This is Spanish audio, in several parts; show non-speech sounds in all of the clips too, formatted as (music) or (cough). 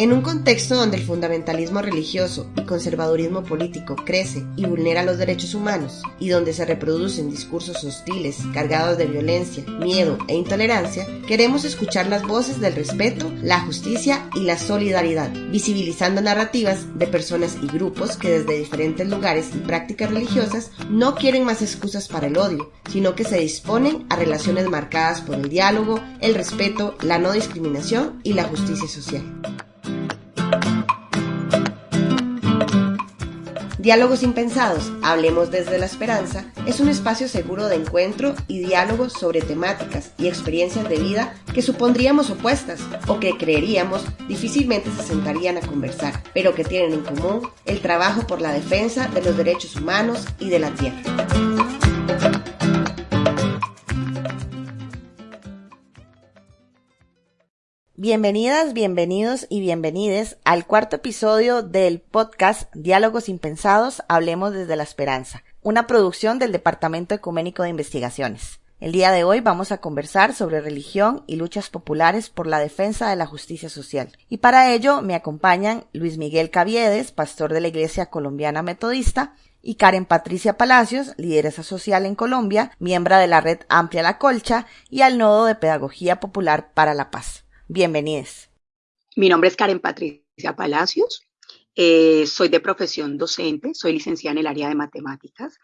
En un contexto donde el fundamentalismo religioso y conservadurismo político crece y vulnera los derechos humanos, y donde se reproducen discursos hostiles, cargados de violencia, miedo e intolerancia, queremos escuchar las voces del respeto, la justicia y la solidaridad, visibilizando narrativas de personas y grupos que desde diferentes lugares y prácticas religiosas no quieren más excusas para el odio, sino que se disponen a relaciones marcadas por el diálogo, el respeto, la no discriminación y la justicia social. Diálogos Impensados, Hablemos desde la Esperanza, es un espacio seguro de encuentro y diálogo sobre temáticas y experiencias de vida que supondríamos opuestas o que creeríamos difícilmente se sentarían a conversar, pero que tienen en común el trabajo por la defensa de los derechos humanos y de la tierra. Bienvenidas, bienvenidos y bienvenides al cuarto episodio del podcast Diálogos Impensados, Hablemos desde la Esperanza, una producción del Departamento Ecuménico de Investigaciones. El día de hoy vamos a conversar sobre religión y luchas populares por la defensa de la justicia social. Y para ello me acompañan Luis Miguel Caviedes, pastor de la Iglesia Colombiana Metodista, y Karen Patricia Palacios, lideresa social en Colombia, miembro de la red Amplia La Colcha y al Nodo de Pedagogía Popular para la Paz. Bienvenidos. Mi nombre es Karen Patricia Palacios. Eh, soy de profesión docente, soy licenciada en el área de matemáticas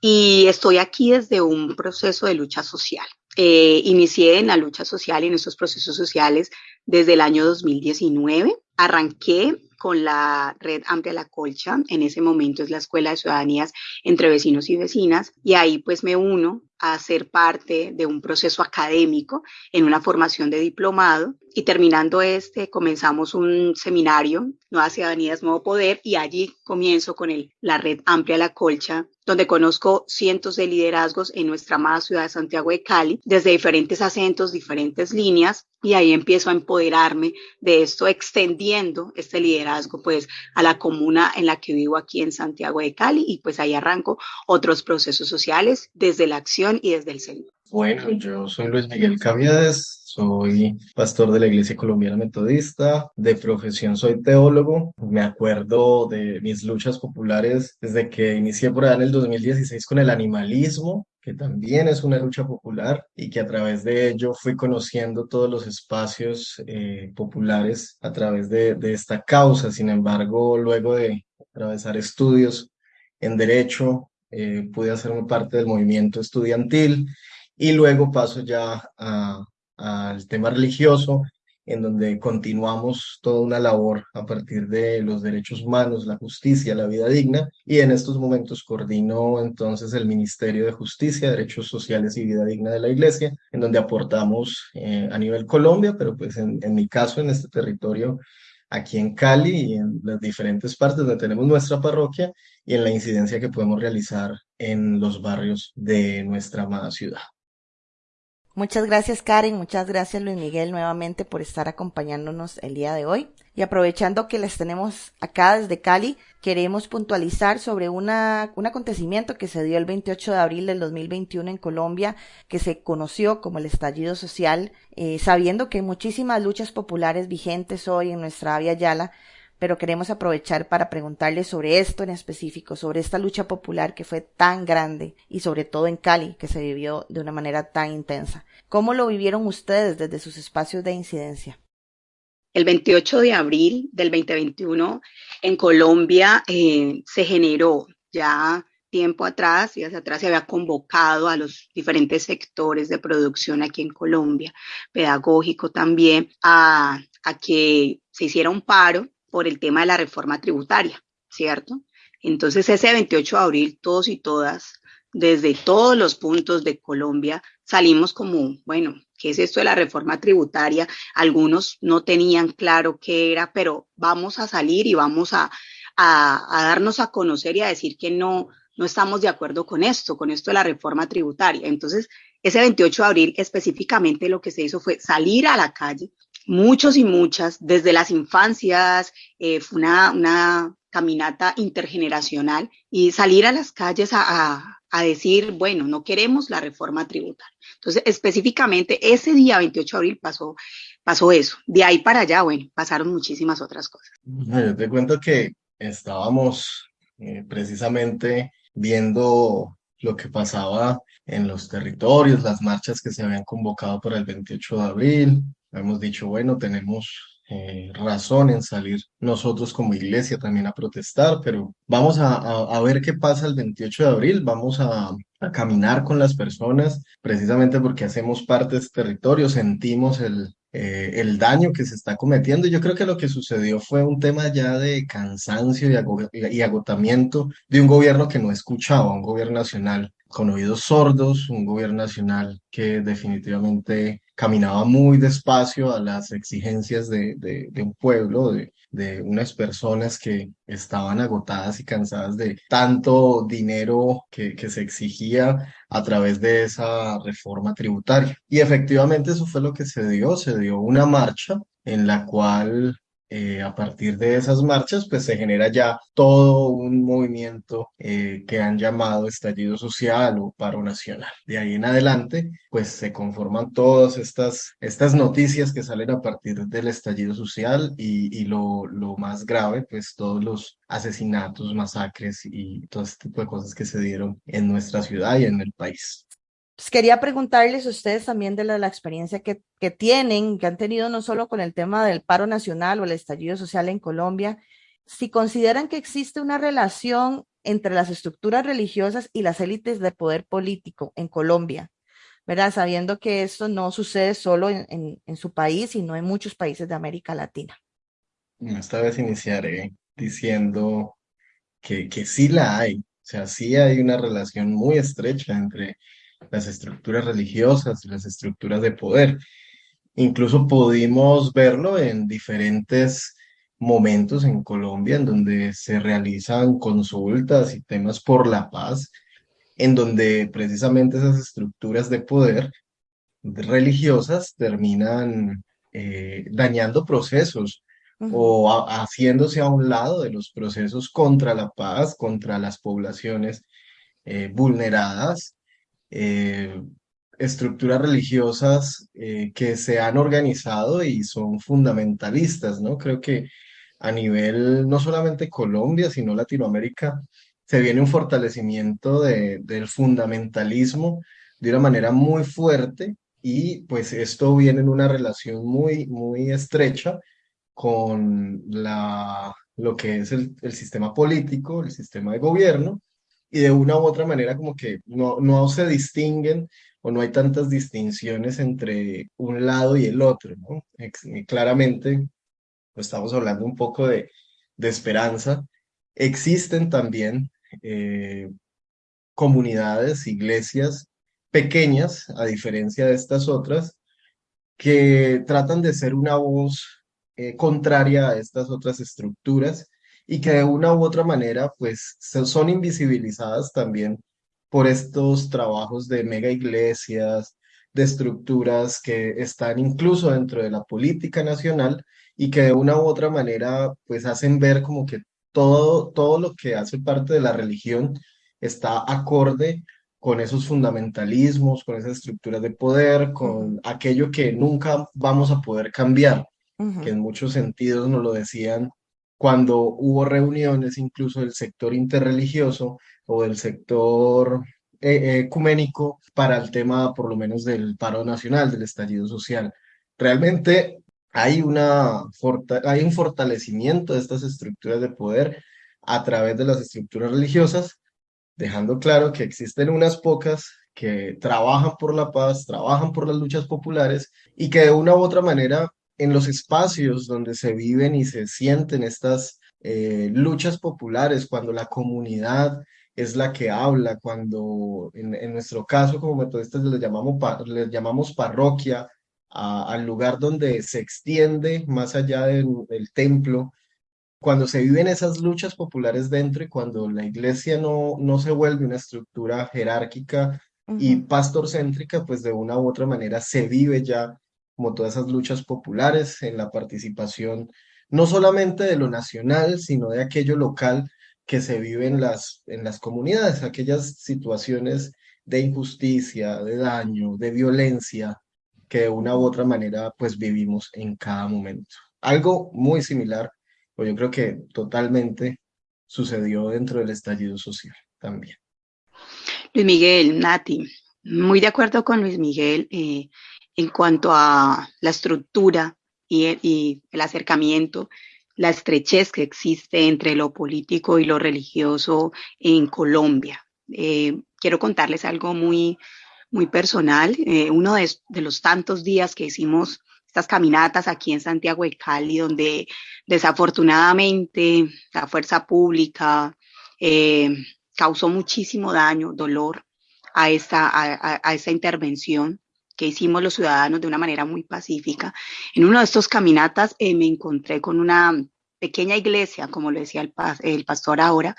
y estoy aquí desde un proceso de lucha social. Eh, inicié en la lucha social y en esos procesos sociales desde el año 2019. Arranqué con la red Amplia La Colcha, en ese momento es la Escuela de Ciudadanías entre vecinos y vecinas, y ahí pues me uno a ser parte de un proceso académico en una formación de diplomado y terminando este comenzamos un seminario, Nuevas Ciudadanías, Nuevo Poder, y allí comienzo con el, la red Amplia La Colcha, donde conozco cientos de liderazgos en nuestra amada ciudad de Santiago de Cali, desde diferentes acentos, diferentes líneas, y ahí empiezo a empoderarme de esto, extendiendo este liderazgo pues a la comuna en la que vivo aquí en Santiago de Cali, y pues ahí arranco otros procesos sociales desde la acción y desde el centro. Bueno, yo soy Luis Miguel Caviedes, soy pastor de la Iglesia Colombiana Metodista, de profesión soy teólogo. Me acuerdo de mis luchas populares desde que inicié por allá en el 2016 con el animalismo, que también es una lucha popular y que a través de ello fui conociendo todos los espacios eh, populares a través de, esta causa. Sin embargo, luego de atravesar estudios en derecho, eh, pude hacerme parte del movimiento estudiantil y luego paso ya al tema religioso, en donde continuamos toda una labor a partir de los derechos humanos, la justicia, la vida digna, y en estos momentos coordino entonces el Ministerio de Justicia, Derechos Sociales y Vida Digna de la Iglesia, en donde aportamos eh, a nivel Colombia, pero pues en, en mi caso, en este territorio, aquí en Cali y en las diferentes partes donde tenemos nuestra parroquia y en la incidencia que podemos realizar en los barrios de nuestra amada ciudad. Muchas gracias Karen, muchas gracias Luis Miguel nuevamente por estar acompañándonos el día de hoy. Y aprovechando que les tenemos acá desde Cali, queremos puntualizar sobre una, un acontecimiento que se dio el 28 de abril del 2021 en Colombia, que se conoció como el estallido social, eh, sabiendo que hay muchísimas luchas populares vigentes hoy en nuestra Avia Yala, pero queremos aprovechar para preguntarles sobre esto en específico, sobre esta lucha popular que fue tan grande y sobre todo en Cali, que se vivió de una manera tan intensa. ¿Cómo lo vivieron ustedes desde sus espacios de incidencia? El 28 de abril del 2021 en Colombia eh, se generó ya tiempo atrás, días atrás, se había convocado a los diferentes sectores de producción aquí en Colombia, pedagógico también, a, a que se hiciera un paro por el tema de la reforma tributaria, ¿cierto? Entonces ese 28 de abril, todos y todas, desde todos los puntos de Colombia, salimos como, bueno, ¿qué es esto de la reforma tributaria? Algunos no tenían claro qué era, pero vamos a salir y vamos a, a, darnos a conocer y a decir que no, no estamos de acuerdo con esto, con esto de la reforma tributaria. Entonces, ese 28 de abril específicamente lo que se hizo fue salir a la calle, muchos y muchas, desde las infancias, eh, fue una, una, caminata intergeneracional y salir a las calles a, a, a decir, bueno, no queremos la reforma tributaria. Entonces, específicamente, ese día 28 de abril pasó, pasó eso. De ahí para allá, bueno, pasaron muchísimas otras cosas. Yo te cuento que estábamos eh, precisamente viendo lo que pasaba en los territorios, las marchas que se habían convocado para el 28 de abril. Hemos dicho, bueno, tenemos eh, razón en salir nosotros como iglesia también a protestar, pero vamos a, ver qué pasa el 28 de abril, vamos a, caminar con las personas, precisamente porque hacemos parte de este territorio, sentimos el, eh, el daño que se está cometiendo. Yo creo que lo que sucedió fue un tema ya de cansancio y, y agotamiento de un gobierno que no escuchaba, un gobierno nacional con oídos sordos, un gobierno nacional que definitivamente caminaba muy despacio a las exigencias de, un pueblo, de, de, unas personas que estaban agotadas y cansadas de tanto dinero que, que se exigía a través de esa reforma tributaria. Y efectivamente eso fue lo que se dio, se dio una marcha en la cual eh, a partir de esas marchas, pues se genera ya todo un movimiento eh, que han llamado estallido social o paro nacional. De ahí en adelante, pues se conforman todas estas, estas noticias que salen a partir del estallido social y, y lo, lo más grave, pues todos los asesinatos, masacres y todo este tipo de cosas que se dieron en nuestra ciudad y en el país. Pues, quería preguntarles a ustedes también de la, experiencia que, que, tienen, que han tenido no solo con el tema del paro nacional o el estallido social en Colombia, si consideran que existe una relación entre las estructuras religiosas y las élites de poder político en Colombia, ¿verdad? Sabiendo que esto no sucede solo en, en, su país, sino en muchos países de América Latina. Esta vez iniciaré diciendo que, que sí la hay, o sea, sí hay una relación muy estrecha entre las estructuras religiosas y las estructuras de poder. Incluso pudimos verlo en diferentes momentos en Colombia en donde se realizan consultas y temas por la paz, en donde precisamente esas estructuras de poder religiosas terminan eh, dañando procesos o haciéndose a un lado de los procesos contra la paz, contra las poblaciones eh, vulneradas eh, estructuras religiosas eh, que se han organizado y son fundamentalistas, ¿no? Creo que a nivel no solamente Colombia, sino Latinoamérica, se viene un fortalecimiento de, del fundamentalismo de una manera muy fuerte y pues esto viene en una relación muy, muy estrecha con la, lo que es el, el sistema político, el sistema de gobierno, y de una u otra manera como que no, no se distinguen o no hay tantas distinciones entre un lado y el otro, ¿no? claramente, pues estamos hablando un poco de, de esperanza. Existen también eh, comunidades, iglesias pequeñas, a diferencia de estas otras, que tratan de ser una voz eh, contraria a estas otras estructuras y que de una u otra manera pues son invisibilizadas también por estos trabajos de mega iglesias, de estructuras que están incluso dentro de la política nacional y que de una u otra manera pues hacen ver como que todo, todo lo que hace parte de la religión está acorde con esos fundamentalismos, con esas estructuras de poder, con aquello que nunca vamos a poder cambiar, que en muchos sentidos nos lo decían cuando hubo reuniones incluso del sector interreligioso o del sector eh, ecuménico para el tema por lo menos del paro nacional, del estallido social. Realmente hay, una, hay un fortalecimiento de estas estructuras de poder a través de las estructuras religiosas, dejando claro que existen unas pocas que trabajan por la paz, trabajan por las luchas populares y que de una u otra manera en los espacios donde se viven y se sienten estas eh, luchas populares, cuando la comunidad es la que habla, cuando en, nuestro caso como metodistas les llamamos, les llamamos parroquia, al lugar donde se extiende más allá del, templo, cuando se viven esas luchas populares dentro y cuando la iglesia no, no se vuelve una estructura jerárquica y pastorcéntrica, pues de una u otra manera se vive ya como todas esas luchas populares, en la participación no solamente de lo nacional, sino de aquello local, que se viven en las, en las comunidades, aquellas situaciones de injusticia, de daño, de violencia que de una u otra manera pues vivimos en cada momento. Algo muy similar, pues yo creo que totalmente sucedió dentro del estallido social también. Luis Miguel, Nati, muy de acuerdo con Luis Miguel eh, en cuanto a la estructura y, el acercamiento, la estrechez que existe entre lo político y lo religioso en Colombia. Eh, quiero contarles algo muy, muy personal. Eh, uno de, los tantos días que hicimos estas caminatas aquí en Santiago de Cali, donde desafortunadamente la fuerza pública eh, causó muchísimo daño, dolor a esta, a, esta intervención que hicimos los ciudadanos de una manera muy pacífica. En uno de estos caminatas eh, me encontré con una pequeña iglesia, como lo decía el, pastor ahora,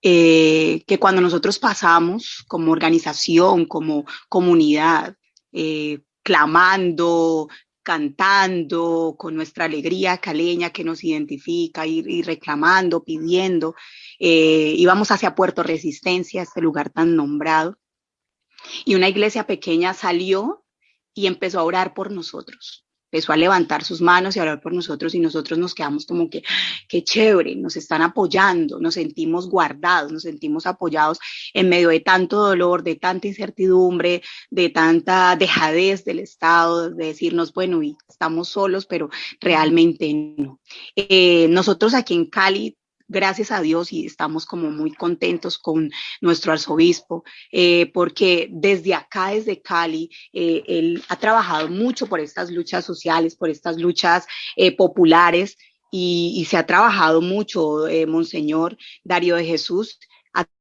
eh, que cuando nosotros pasamos como organización, como comunidad, eh, clamando, cantando con nuestra alegría caleña que nos identifica y, reclamando, pidiendo, íbamos hacia Puerto Resistencia, este lugar tan nombrado, y una iglesia pequeña salió y empezó a orar por nosotros empezó a levantar sus manos y a hablar por nosotros y nosotros nos quedamos como que, qué chévere, nos están apoyando, nos sentimos guardados, nos sentimos apoyados en medio de tanto dolor, de tanta incertidumbre, de tanta dejadez del Estado, de decirnos, bueno, y estamos solos, pero realmente no. Eh, nosotros aquí en Cali gracias a Dios y estamos como muy contentos con nuestro arzobispo, eh, porque desde acá, desde Cali, eh, él ha trabajado mucho por estas luchas sociales, por estas luchas eh, populares. Y, se ha trabajado mucho, Monseñor Darío de Jesús,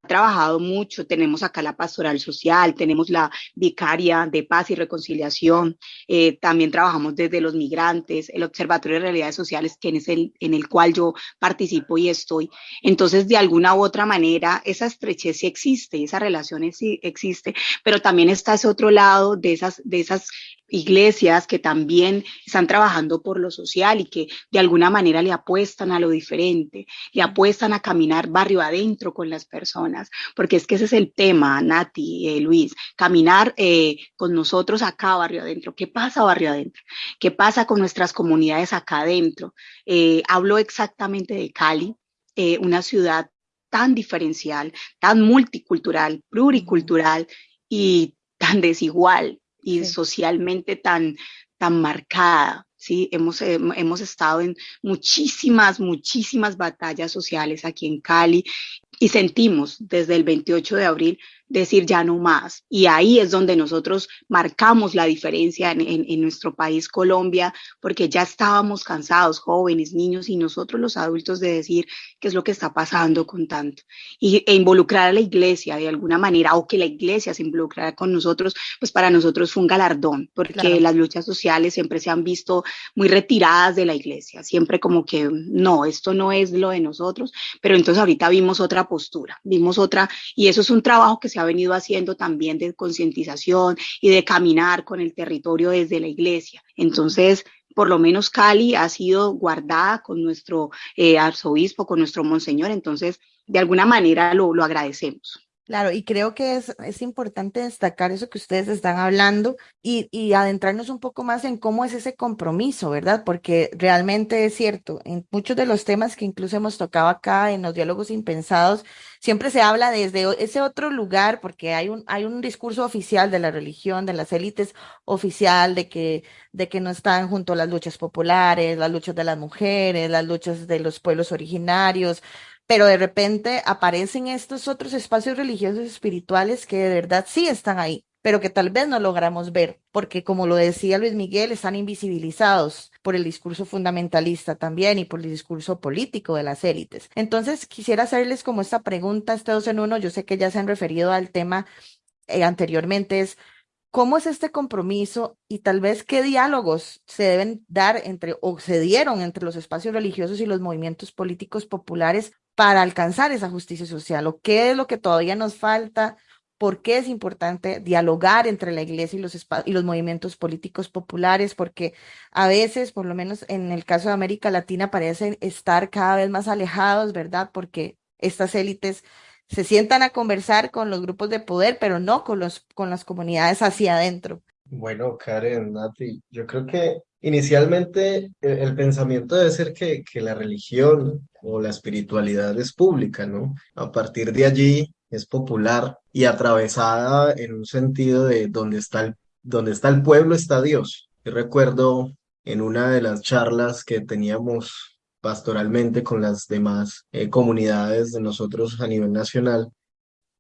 trabajado mucho. Tenemos acá la pastoral social, tenemos la vicaria de paz y reconciliación. Eh, también trabajamos desde los migrantes, el Observatorio de Realidades Sociales, que es el en el cual yo participo y estoy. Entonces, de alguna u otra manera, esa estrechez sí existe, esa relación sí existe, pero también está ese otro lado de esas, de esas iglesias que también están trabajando por lo social y que de alguna manera le apuestan a lo diferente, le apuestan a caminar barrio adentro con las personas, porque es que ese es el tema, Nati, eh, Luis, caminar eh, con nosotros acá barrio adentro. ¿Qué pasa barrio adentro? ¿Qué pasa con nuestras comunidades acá adentro? Eh, hablo exactamente de Cali, una ciudad tan diferencial, tan multicultural, pluricultural y tan desigual y socialmente tan, tan marcada. Sí, hemos, hemos estado en muchísimas, muchísimas batallas sociales aquí en Cali y sentimos desde el 28 de abril decir ya no más. Y ahí es donde nosotros marcamos la diferencia en, nuestro país, Colombia, porque ya estábamos cansados, jóvenes, niños y nosotros los adultos, de decir qué es lo que está pasando con tanto. Y, e involucrar a la iglesia de alguna manera, o que la iglesia se involucrara con nosotros, pues para nosotros fue un galardón, porque las luchas sociales siempre se han visto muy retiradas de la iglesia, siempre como que no, esto no es lo de nosotros, pero entonces ahorita vimos otra postura, vimos otra, y eso es un trabajo que se ha venido haciendo también de concientización y de caminar con el territorio desde la iglesia. Entonces, por lo menos Cali ha sido guardada con nuestro eh, arzobispo, con nuestro monseñor, entonces de alguna manera lo, lo agradecemos. Claro, y creo que es, es, importante destacar eso que ustedes están hablando y, y, adentrarnos un poco más en cómo es ese compromiso, ¿verdad? Porque realmente es cierto, en muchos de los temas que incluso hemos tocado acá en los diálogos impensados, siempre se habla desde ese otro lugar, porque hay un, hay un discurso oficial de la religión, de las élites oficial, de que, de que no están junto a las luchas populares, las luchas de las mujeres, las luchas de los pueblos originarios, pero de repente aparecen estos otros espacios religiosos espirituales que de verdad sí están ahí, pero que tal vez no logramos ver, porque como lo decía Luis Miguel, están invisibilizados por el discurso fundamentalista también y por el discurso político de las élites. Entonces, quisiera hacerles como esta pregunta, este dos en uno, yo sé que ya se han referido al tema eh, anteriormente, es ¿Cómo es este compromiso y tal vez qué diálogos se deben dar entre o se dieron entre los espacios religiosos y los movimientos políticos populares para alcanzar esa justicia social o qué es lo que todavía nos falta, por qué es importante dialogar entre la iglesia y los, y los movimientos políticos populares, porque a veces, por lo menos en el caso de América Latina, parecen estar cada vez más alejados, ¿verdad? Porque estas élites se sientan a conversar con los grupos de poder, pero no con, los, con las comunidades hacia adentro. Bueno, Karen, Nati, yo creo que inicialmente el, pensamiento debe ser que, que la religión o la espiritualidad es pública, ¿no? A partir de allí es popular y atravesada en un sentido de donde está el, donde está el pueblo está Dios. Yo recuerdo en una de las charlas que teníamos pastoralmente con las demás eh, comunidades de nosotros a nivel nacional,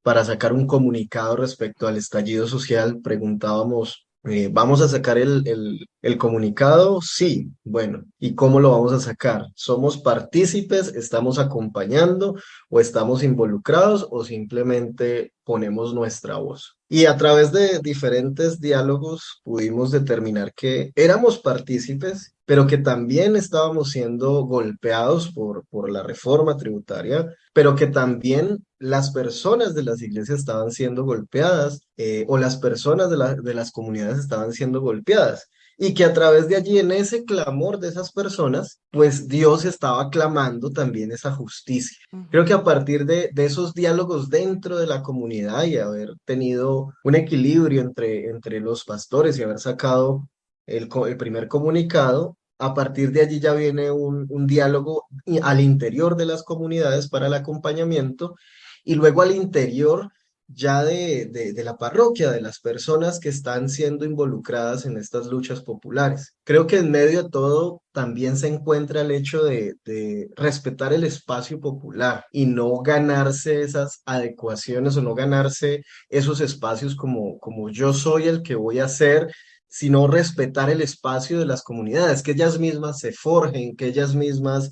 para sacar un comunicado respecto al estallido social, preguntábamos eh, ¿Vamos a sacar el, el, el, comunicado? Sí, bueno, ¿y cómo lo vamos a sacar? ¿Somos partícipes? ¿Estamos acompañando? ¿O estamos involucrados? ¿O simplemente ponemos nuestra voz? Y a través de diferentes diálogos pudimos determinar que éramos partícipes, pero que también estábamos siendo golpeados por, por la reforma tributaria, pero que también las personas de las iglesias estaban siendo golpeadas eh, o las personas de, de las comunidades estaban siendo golpeadas y que a través de allí, en ese clamor de esas personas, pues Dios estaba clamando también esa justicia. Creo que a partir de, de, esos diálogos dentro de la comunidad y haber tenido un equilibrio entre, entre los pastores y haber sacado el, el primer comunicado, a partir de allí ya viene un, un diálogo al interior de las comunidades para el acompañamiento y luego al interior ya de, de, la parroquia, de las personas que están siendo involucradas en estas luchas populares. Creo que en medio de todo también se encuentra el hecho de, de, respetar el espacio popular y no ganarse esas adecuaciones o no ganarse esos espacios como, como yo soy el que voy a hacer sino respetar el espacio de las comunidades, que ellas mismas se forjen, que ellas mismas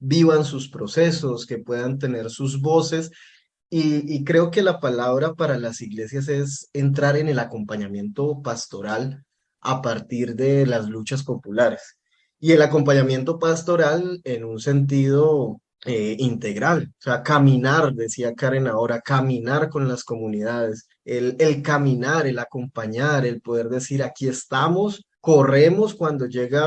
vivan sus procesos, que puedan tener sus voces. Y, creo que la palabra para las iglesias es entrar en el acompañamiento pastoral a partir de las luchas populares. Y el acompañamiento pastoral en un sentido eh, integral, o sea, caminar, decía Karen ahora, caminar con las comunidades, el, caminar, el acompañar, el poder decir, aquí estamos, corremos cuando llega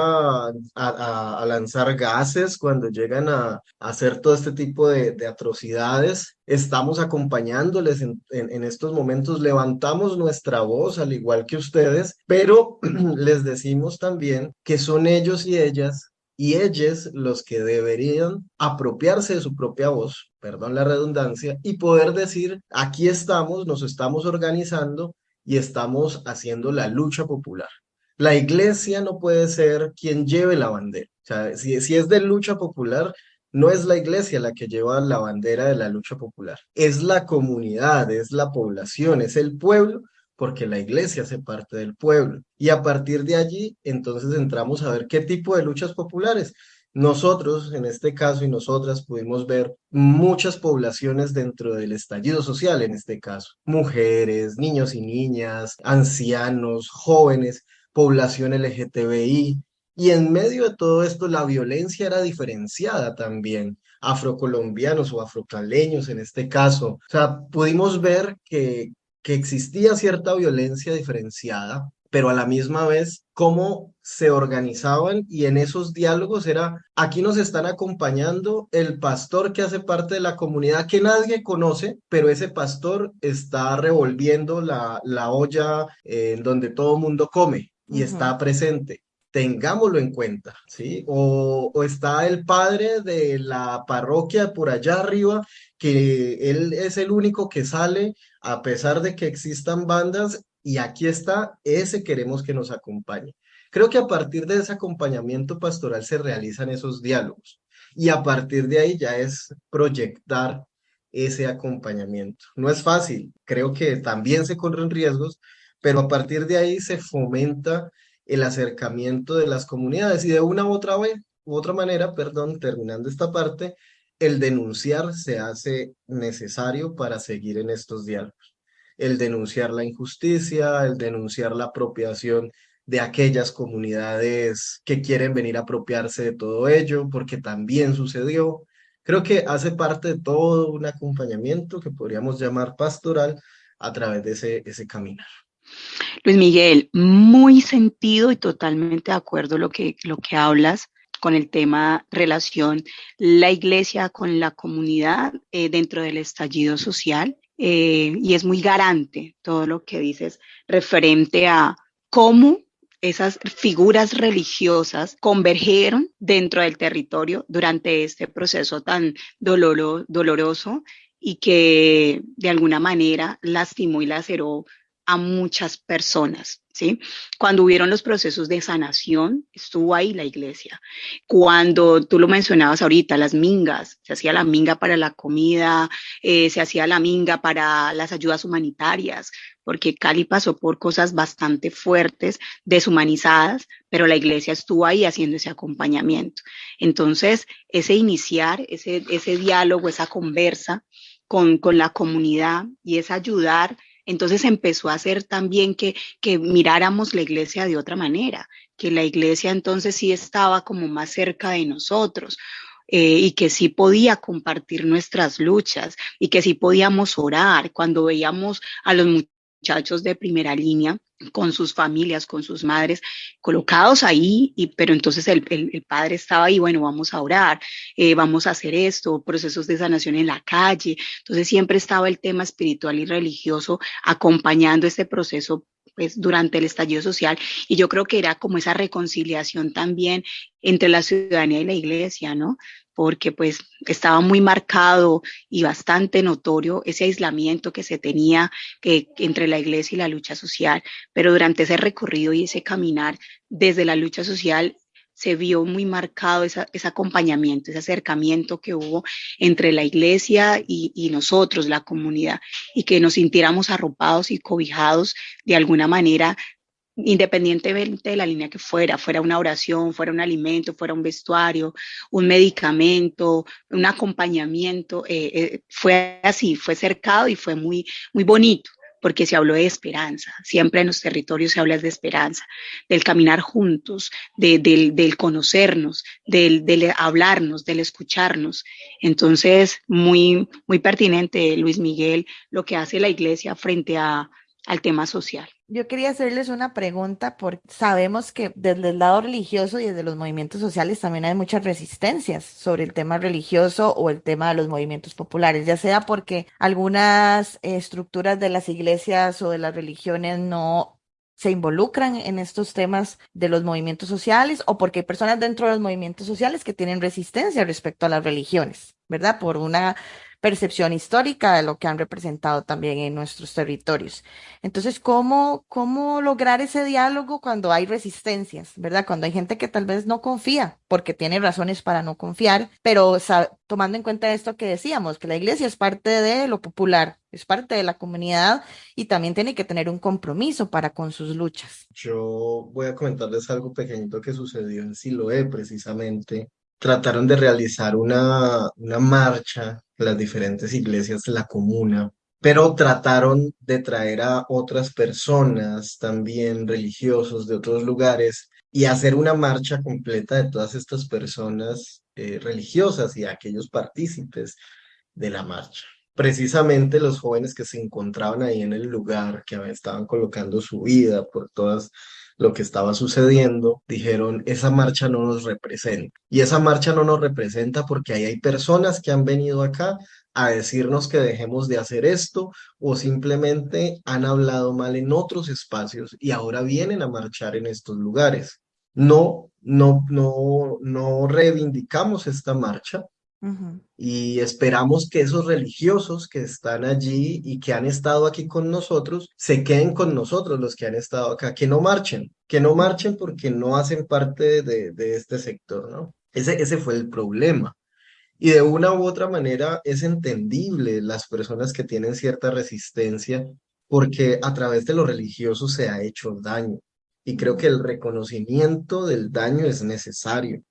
a, lanzar gases, cuando llegan a, hacer todo este tipo de, atrocidades. Estamos acompañándoles en, en, estos momentos, levantamos nuestra voz al igual que ustedes, pero (clears throat) les decimos también que son ellos y ellas y ellos los que deberían apropiarse de su propia voz, perdón la redundancia, y poder decir, aquí estamos, nos estamos organizando y estamos haciendo la lucha popular. La iglesia no puede ser quien lleve la bandera. Si, si es de lucha popular, no es la iglesia la que lleva la bandera de la lucha popular, es la comunidad, es la población, es el pueblo porque la iglesia hace parte del pueblo. Y a partir de allí, entonces entramos a ver qué tipo de luchas populares. Nosotros, en este caso, y nosotras pudimos ver muchas poblaciones dentro del estallido social, en este caso, mujeres, niños y niñas, ancianos, jóvenes, población LGTBI, y en medio de todo esto, la violencia era diferenciada también, afrocolombianos o afrocaleños en este caso. O sea, pudimos ver que, que existía cierta violencia diferenciada, pero a la misma vez cómo se organizaban y en esos diálogos era, aquí nos están acompañando el pastor que hace parte de la comunidad que nadie conoce, pero ese pastor está revolviendo la, la olla en donde todo mundo come y está presente tengámoslo en cuenta, ¿sí? O, o, está el padre de la parroquia por allá arriba, que él es el único que sale a pesar de que existan bandas y aquí está, ese queremos que nos acompañe. Creo que a partir de ese acompañamiento pastoral se realizan esos diálogos y a partir de ahí ya es proyectar ese acompañamiento. No es fácil, creo que también se corren riesgos, pero a partir de ahí se fomenta el acercamiento de las comunidades y de una u otra vez, u otra manera, perdón, terminando esta parte, el denunciar se hace necesario para seguir en estos diálogos. El denunciar la injusticia, el denunciar la apropiación de aquellas comunidades que quieren venir a apropiarse de todo ello, porque también sucedió. Creo que hace parte de todo un acompañamiento que podríamos llamar pastoral a través de ese, ese caminar. Luis Miguel, muy sentido y totalmente de acuerdo lo que, lo que hablas con el tema relación la iglesia con la comunidad eh, dentro del estallido social. Eh, y es muy garante todo lo que dices referente a cómo esas figuras religiosas convergieron dentro del territorio durante este proceso tan doloroso y que de alguna manera lastimó y laceró a muchas personas. ¿sí? Cuando hubieron los procesos de sanación, estuvo ahí la iglesia. Cuando tú lo mencionabas ahorita, las mingas, se hacía la minga para la comida, eh, se hacía la minga para las ayudas humanitarias, porque Cali pasó por cosas bastante fuertes, deshumanizadas, pero la iglesia estuvo ahí haciendo ese acompañamiento. Entonces, ese iniciar, ese, ese diálogo, esa conversa con, con la comunidad y es ayudar entonces empezó a hacer también que, que miráramos la iglesia de otra manera, que la iglesia entonces sí estaba como más cerca de nosotros. Eh, y que sí podía compartir nuestras luchas y que sí podíamos orar cuando veíamos a los muchachos de primera línea con sus familias, con sus madres, colocados ahí, y, pero entonces el, padre estaba ahí, bueno, vamos a orar, eh, vamos a hacer esto, procesos de sanación en la calle. Entonces siempre estaba el tema espiritual y religioso acompañando este proceso pues durante el estallido social y yo creo que era como esa reconciliación también entre la ciudadanía y la iglesia, ¿no? Porque pues estaba muy marcado y bastante notorio ese aislamiento que se tenía que, entre la iglesia y la lucha social, pero durante ese recorrido y ese caminar desde la lucha social se vio muy marcado ese acompañamiento, ese acercamiento que hubo entre la iglesia y, y, nosotros, la comunidad, y que nos sintiéramos arropados y cobijados de alguna manera independientemente de la línea que fuera, fuera una oración, fuera un alimento, fuera un vestuario, un medicamento, un acompañamiento, eh, eh, fue así, fue cercado y fue muy, muy bonito porque se habló de esperanza, siempre en los territorios se habla de esperanza, del caminar juntos, del, conocernos, del, del, hablarnos, del escucharnos. Entonces, muy, muy pertinente, Luis Miguel, lo que hace la iglesia frente a, al tema social. Yo quería hacerles una pregunta porque sabemos que desde el lado religioso y desde los movimientos sociales también hay muchas resistencias sobre el tema religioso o el tema de los movimientos populares, ya sea porque algunas estructuras de las iglesias o de las religiones no se involucran en estos temas de los movimientos sociales o porque hay personas dentro de los movimientos sociales que tienen resistencia respecto a las religiones, ¿verdad? Por una percepción histórica de lo que han representado también en nuestros territorios. Entonces, ¿cómo, cómo lograr ese diálogo cuando hay resistencias, verdad? Cuando hay gente que tal vez no confía, porque tiene razones para no confiar, pero tomando en cuenta esto que decíamos, que la iglesia es parte de lo popular, es parte de la comunidad y también tiene que tener un compromiso para con sus luchas. Yo voy a comentarles algo pequeñito que sucedió en Siloé precisamente trataron de realizar una, una marcha, las diferentes iglesias la comuna, pero trataron de traer a otras personas también religiosos de otros lugares y hacer una marcha completa de todas estas personas eh, religiosas y aquellos partícipes de la marcha. Precisamente los jóvenes que se encontraban ahí en el lugar, que estaban colocando su vida por todas lo que estaba sucediendo, dijeron, esa marcha no nos representa. Y esa marcha no nos representa porque ahí hay personas que han venido acá a decirnos que dejemos de hacer esto o simplemente han hablado mal en otros espacios y ahora vienen a marchar en estos lugares. No, no, no, no reivindicamos esta marcha, y esperamos que esos religiosos que están allí y que han estado aquí con nosotros, se queden con nosotros, los que han estado acá, que no marchen, que no marchen porque no hacen parte de, este sector, ¿no? Ese, fue el problema. Y de una u otra manera es entendible las personas que tienen cierta resistencia porque a través de lo religioso se ha hecho daño. Y creo que el reconocimiento del daño es necesario.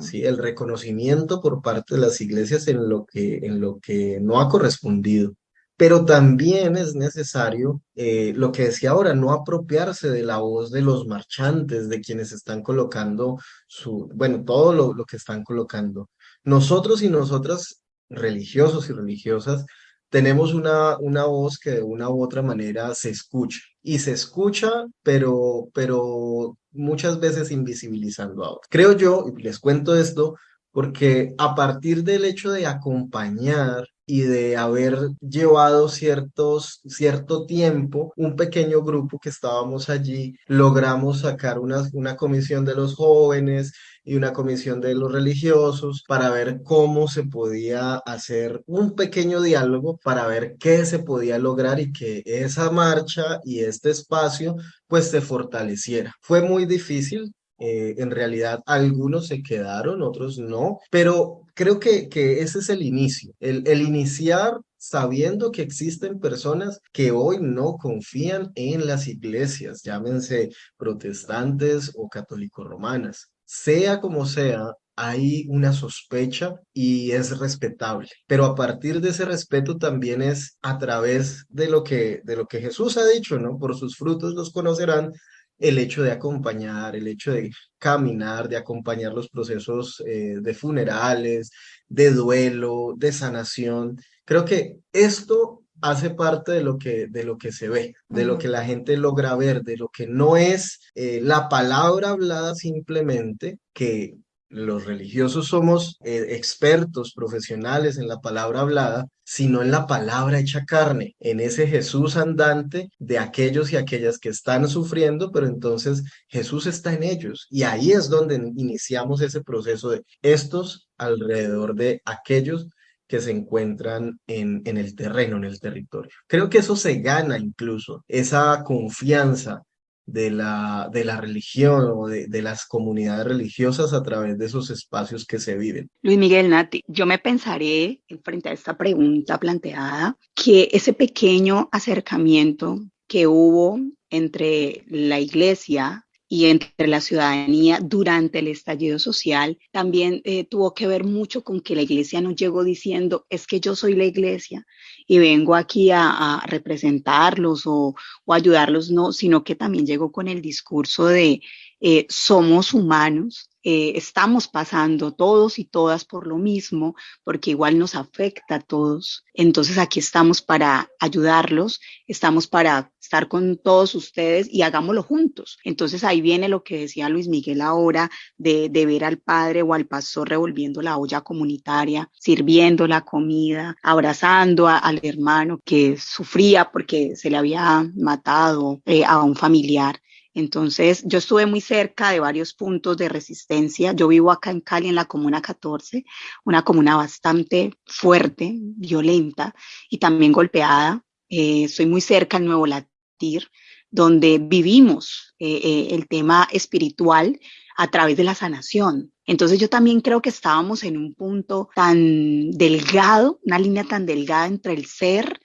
¿Sí? El reconocimiento por parte de las iglesias en lo que, en lo que no ha correspondido. Pero también es necesario, eh, lo que decía ahora, no apropiarse de la voz de los marchantes, de quienes están colocando su, bueno, todo lo, lo que están colocando. Nosotros y nosotras, religiosos y religiosas, tenemos una, una voz que de una u otra manera se escucha y se escucha, pero, pero muchas veces invisibilizando a otros. Creo yo, y les cuento esto, porque a partir del hecho de acompañar y de haber llevado ciertos, cierto tiempo, un pequeño grupo que estábamos allí, logramos sacar una, una comisión de los jóvenes y una comisión de los religiosos para ver cómo se podía hacer un pequeño diálogo para ver qué se podía lograr y que esa marcha y este espacio pues se fortaleciera. Fue muy difícil, eh, en realidad algunos se quedaron, otros no, pero creo que, ese es el inicio, el, iniciar sabiendo que existen personas que hoy no confían en las iglesias, llámense protestantes o católico romanas. Sea como sea, hay una sospecha y es respetable. Pero a partir de ese respeto también es a través de lo que, de lo que Jesús ha dicho, ¿no? Por sus frutos los conocerán el hecho de acompañar, el hecho de caminar, de acompañar los procesos eh, de funerales, de duelo, de sanación. Creo que esto hace parte de lo que, de lo que se ve, de lo que la gente logra ver, de lo que no es eh, la palabra hablada simplemente, que los religiosos somos eh, expertos, profesionales en la palabra hablada, sino en la palabra hecha carne, en ese Jesús andante de aquellos y aquellas que están sufriendo, pero entonces Jesús está en ellos. Y ahí es donde iniciamos ese proceso de estos alrededor de aquellos que se encuentran en, en el terreno, en el territorio. Creo que eso se gana incluso, esa confianza de la, de la religión o de, de, las comunidades religiosas a través de esos espacios que se viven. Luis Miguel Nati, yo me pensaré, frente a esta pregunta planteada, que ese pequeño acercamiento que hubo entre la iglesia y entre la ciudadanía durante el estallido social también eh, tuvo que ver mucho con que la iglesia nos llegó diciendo, es que yo soy la iglesia y vengo aquí a, representarlos o, o, ayudarlos, no, sino que también llegó con el discurso de eh, somos humanos, eh, estamos pasando todos y todas por lo mismo, porque igual nos afecta a todos. Entonces aquí estamos para ayudarlos, estamos para estar con todos ustedes y hagámoslo juntos. Entonces ahí viene lo que decía Luis Miguel ahora de, de ver al padre o al pastor revolviendo la olla comunitaria, sirviendo la comida, abrazando al hermano que sufría porque se le había matado eh, a un familiar. Entonces, yo estuve muy cerca de varios puntos de resistencia. Yo vivo acá en Cali, en la Comuna 14, una comuna bastante fuerte, violenta y también golpeada. Eh, estoy muy cerca al Nuevo Latir, donde vivimos eh, eh, el tema espiritual a través de la sanación. Entonces yo también creo que estábamos en un punto tan delgado, una línea tan delgada entre el ser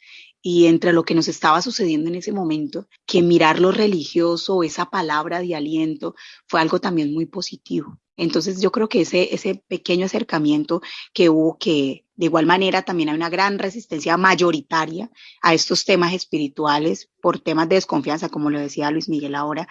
y entre lo que nos estaba sucediendo en ese momento, que mirar lo religioso, esa palabra de aliento, fue algo también muy positivo. Entonces yo creo que ese, ese pequeño acercamiento que hubo, que de igual manera también hay una gran resistencia mayoritaria a estos temas espirituales por temas de desconfianza, como lo decía Luis Miguel ahora,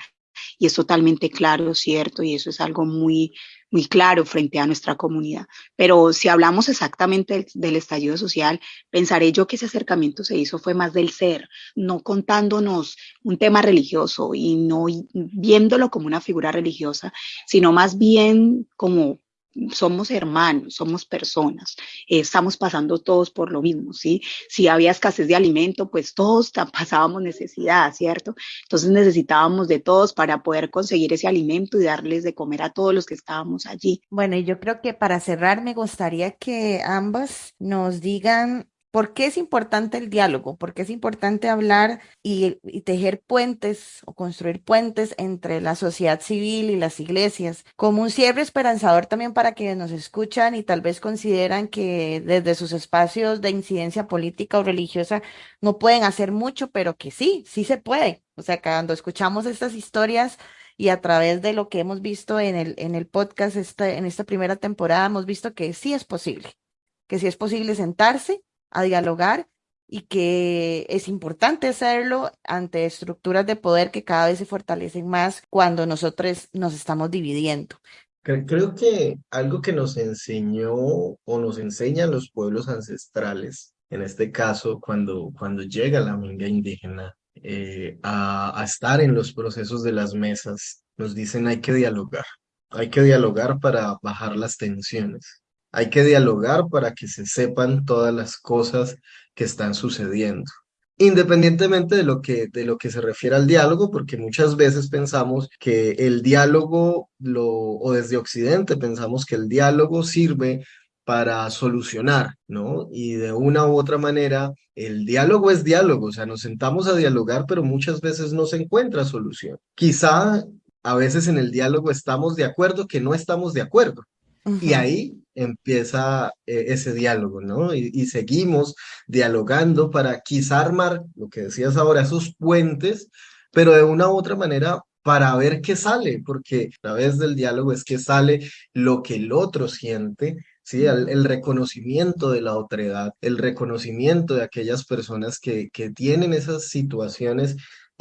y es totalmente claro, cierto, y eso es algo muy, muy claro frente a nuestra comunidad. Pero si hablamos exactamente del, del, estallido social, pensaré yo que ese acercamiento se hizo fue más del ser, no contándonos un tema religioso y no viéndolo como una figura religiosa, sino más bien como somos hermanos, somos personas, eh, estamos pasando todos por lo mismo, ¿sí? Si había escasez de alimento, pues todos pasábamos necesidad, ¿cierto? Entonces necesitábamos de todos para poder conseguir ese alimento y darles de comer a todos los que estábamos allí. Bueno, y yo creo que para cerrar me gustaría que ambas nos digan ¿Por qué es importante el diálogo? ¿Por qué es importante hablar y, tejer puentes o construir puentes entre la sociedad civil y las iglesias? Como un cierre esperanzador también para quienes nos escuchan y tal vez consideran que desde sus espacios de incidencia política o religiosa no pueden hacer mucho, pero que sí, sí se puede. O sea, cuando escuchamos estas historias y a través de lo que hemos visto en el, en el podcast esta, en esta primera temporada, hemos visto que sí es posible, que sí es posible sentarse a dialogar y que es importante hacerlo ante estructuras de poder que cada vez se fortalecen más cuando nosotros nos estamos dividiendo. Creo que algo que nos enseñó o nos enseñan los pueblos ancestrales, en este caso cuando, cuando llega la minga indígena eh, a, a estar en los procesos de las mesas. Nos dicen hay que dialogar, hay que dialogar para bajar las tensiones, hay que dialogar para que se sepan todas las cosas que están sucediendo independientemente de lo que, de lo que se refiere al diálogo, porque muchas veces pensamos que el diálogo, lo, o desde Occidente pensamos que el diálogo sirve para solucionar, ¿no? Y de una u otra manera, el diálogo es diálogo, o sea, nos sentamos a dialogar, pero muchas veces no se encuentra solución. Quizá a veces en el diálogo estamos de acuerdo que no estamos de acuerdo. Y ahí empieza eh, ese diálogo, ¿no? Y, seguimos dialogando para quizá armar, lo que decías ahora, esos puentes, pero de una u otra manera para ver qué sale, porque a través del diálogo es que sale lo que el otro siente, ¿sí? El, reconocimiento de la otredad, el reconocimiento de aquellas personas que, que tienen esas situaciones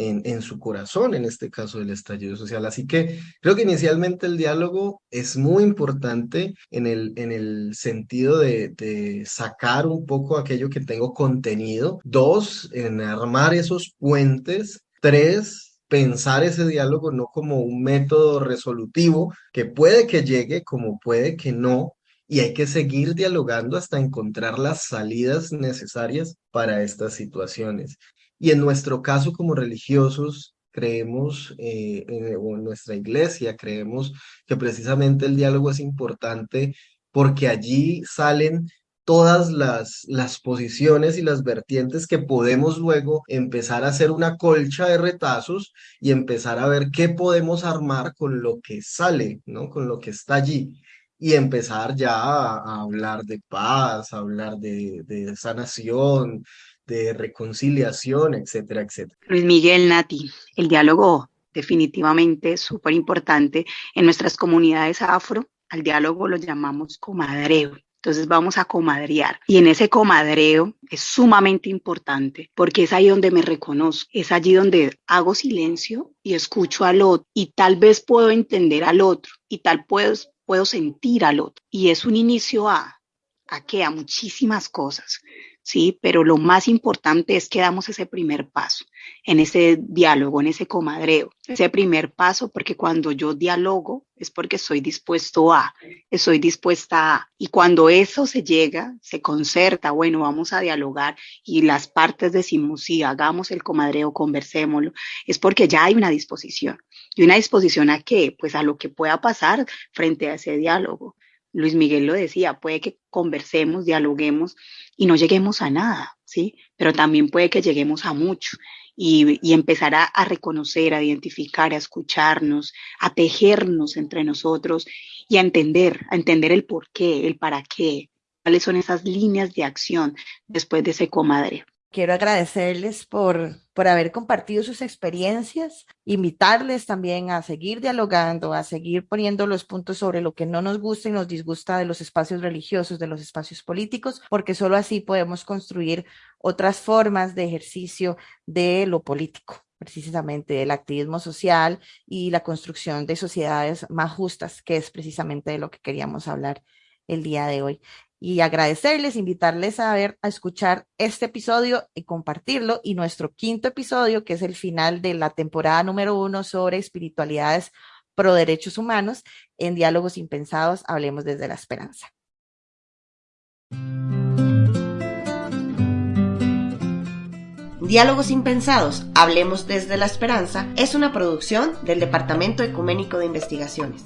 en, su corazón, en este caso del estallido social. Así que creo que inicialmente el diálogo es muy importante en el, en el sentido de, de sacar un poco aquello que tengo contenido. Dos, en armar esos puentes. Tres, pensar ese diálogo no como un método resolutivo que puede que llegue como puede que no, y hay que seguir dialogando hasta encontrar las salidas necesarias para estas situaciones. Y en nuestro caso como religiosos, creemos, eh, o en nuestra iglesia, creemos que precisamente el diálogo es importante porque allí salen todas las, las posiciones y las vertientes que podemos luego empezar a hacer una colcha de retazos y empezar a ver qué podemos armar con lo que sale, ¿no? Con lo que está allí. Y empezar ya a, hablar de paz, a hablar de, de sanación, de reconciliación, etcétera, etcétera. Luis Miguel Nati, el diálogo definitivamente súper importante en nuestras comunidades afro. Al diálogo lo llamamos comadreo. Entonces vamos a comadrear. Y en ese comadreo es sumamente importante porque es ahí donde me reconozco, es allí donde hago silencio y escucho al otro y tal vez puedo entender al otro y tal puedo, puedo sentir al otro. Y es un inicio a, ¿a qué? A muchísimas cosas. ¿Sí? Pero lo más importante es que damos ese primer paso en ese diálogo, en ese comadreo, ese primer paso, porque cuando yo dialogo es porque estoy dispuesto a, estoy dispuesta a, y cuando eso se llega, se concerta, bueno, vamos a dialogar y las partes decimos, sí, hagamos el comadreo, conversémoslo, es porque ya hay una disposición. ¿Y una disposición a qué? Pues a lo que pueda pasar frente a ese diálogo. Luis Miguel lo decía, puede que conversemos, dialoguemos y no lleguemos a nada, ¿sí? Pero también puede que lleguemos a mucho y, y empezar a, a, reconocer, a identificar, a escucharnos, a tejernos entre nosotros y a entender, a entender el por qué, el para qué, cuáles son esas líneas de acción después de ese comadre. Quiero agradecerles por, por haber compartido sus experiencias, invitarles también a seguir dialogando, a seguir poniendo los puntos sobre lo que no nos gusta y nos disgusta de los espacios religiosos, de los espacios políticos, porque solo así podemos construir otras formas de ejercicio de lo político precisamente del activismo social y la construcción de sociedades más justas, que es precisamente de lo que queríamos hablar el día de hoy y agradecerles, invitarles a ver, a escuchar este episodio y compartirlo y nuestro quinto episodio, que es el final de la temporada número uno sobre espiritualidades pro derechos humanos en Diálogos Impensados, hablemos desde la esperanza. Diálogos Impensados, Hablemos desde la Esperanza es una producción del Departamento Ecuménico de Investigaciones.